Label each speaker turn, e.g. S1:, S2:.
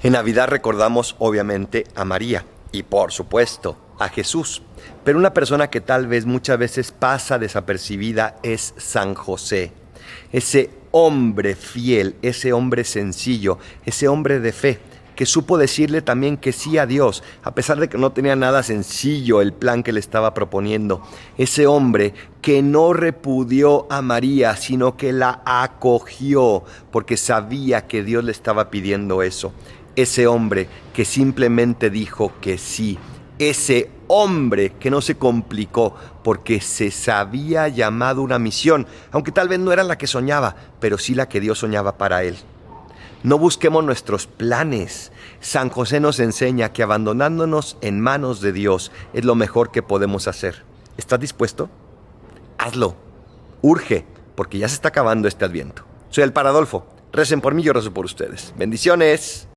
S1: En Navidad recordamos obviamente a María y por supuesto a Jesús, pero una persona que tal vez muchas veces pasa desapercibida es San José, ese hombre fiel, ese hombre sencillo, ese hombre de fe que supo decirle también que sí a Dios, a pesar de que no tenía nada sencillo el plan que le estaba proponiendo. Ese hombre que no repudió a María, sino que la acogió porque sabía que Dios le estaba pidiendo eso ese hombre que simplemente dijo que sí, ese hombre que no se complicó porque se sabía llamado una misión, aunque tal vez no era la que soñaba, pero sí la que Dios soñaba para él. No busquemos nuestros planes. San José nos enseña que abandonándonos en manos de Dios es lo mejor que podemos hacer. ¿Estás dispuesto? Hazlo. Urge, porque ya se está acabando este adviento. Soy el Paradolfo. Recen por mí, yo rezo por ustedes. Bendiciones.